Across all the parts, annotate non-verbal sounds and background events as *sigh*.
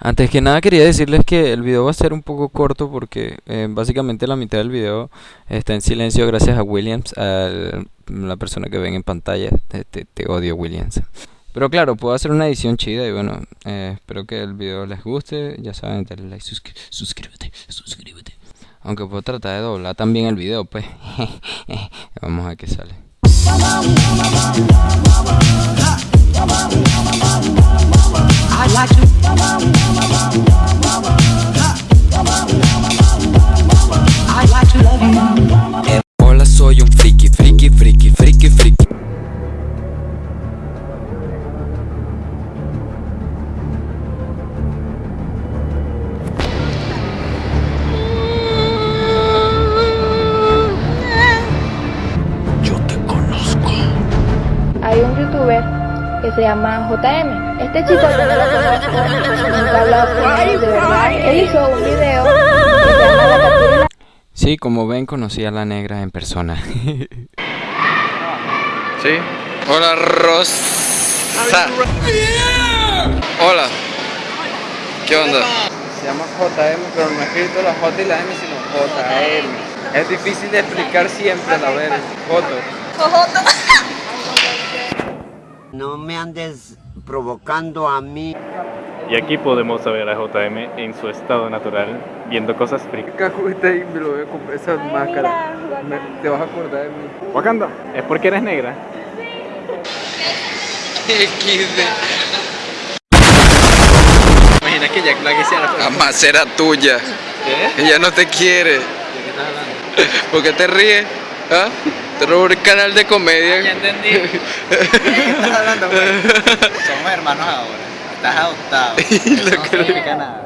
Antes que nada quería decirles que el video va a ser un poco corto porque eh, básicamente la mitad del video está en silencio gracias a Williams, a la persona que ven en pantalla. Te, odio Williams. Pero claro, puedo hacer una edición chida y bueno, eh, espero que el video les guste. Ya saben, dale like, suscríbete, suscríbete. Aunque puedo tratar de doblar también el video, pues. *laughs* Vamos a ver sale. Hay un youtuber que se llama JM. Este chico yo no lo conozco, nunca he hablado con él, de verdad. Él hizo un video que se llama La captura Sí, como ven, conocí a la negra en persona. *laughs* sí. Hola, Rosa. Hola. ¿Qué onda? Se llama JM, pero no he escrito la J y la M, sino JM. Es difícil de explicar siempre a la vez. Joto. No me andes provocando a mí. Y aquí podemos ver a JM en su estado natural, viendo cosas. Caco está ahí, me lo voy a comprar esa máscara. Me- te vas a acordar de mí. Wakanda, ¿es porque eres negra? *laughs* Imagina que Jack Black hiciera la Jamás era tuya. ¿Qué? Ella no te quiere. ¿De qué estás hablando? ¿Por qué te ríes? ¿Ah? Te robó el canal de comedia. Ya entendí. ¿De *laughs* qué estás hablando, güey? Somos hermanos ahora. Estás adoptado. *laughs* Eso no significa nada.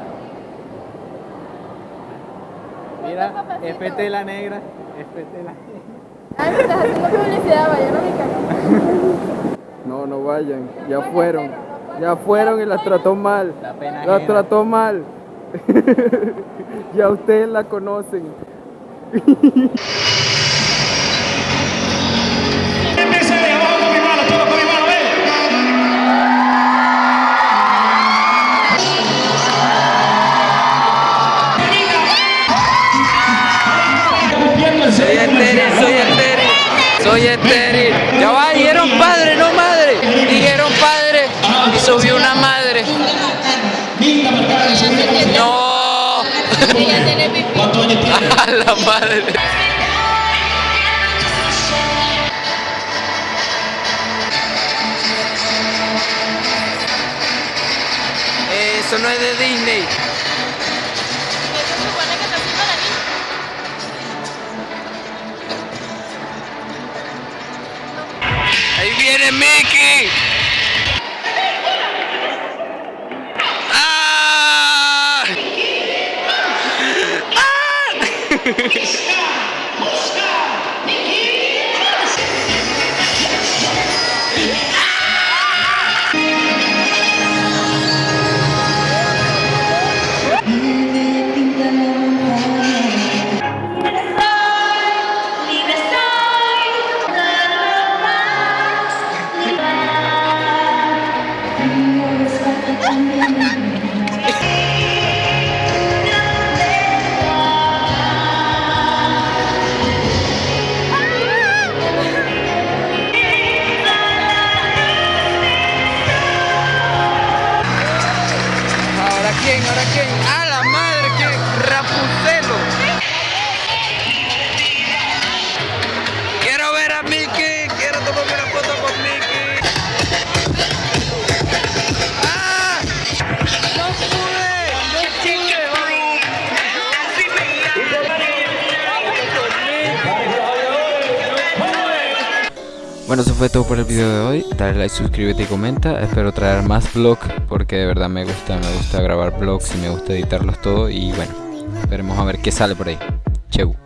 Mira, FT la negra. FT la Ay, me estás haciendo publicidad, vayan a mi canal. No, no vayan. Ya fueron. Ya fueron y las trató mal. La pena Las trató mal. *laughs* ya ustedes la conocen. Soy estéril, soy estéril, soy estéril. Ya va, dijeron padre, no madre. Dijeron padre y subió una madre. No. A *laughs* la madre. Eso no es de Disney. Mickey. ¿Ahora quién? ¿Ahora quién? ¡A Bueno, eso fue todo por el video de hoy. Dale like, suscríbete y comenta. Espero traer más vlogs porque de verdad me gusta, me gusta grabar vlogs y me gusta editarlos todo. Y bueno, esperemos a ver qué sale por ahí. Chau.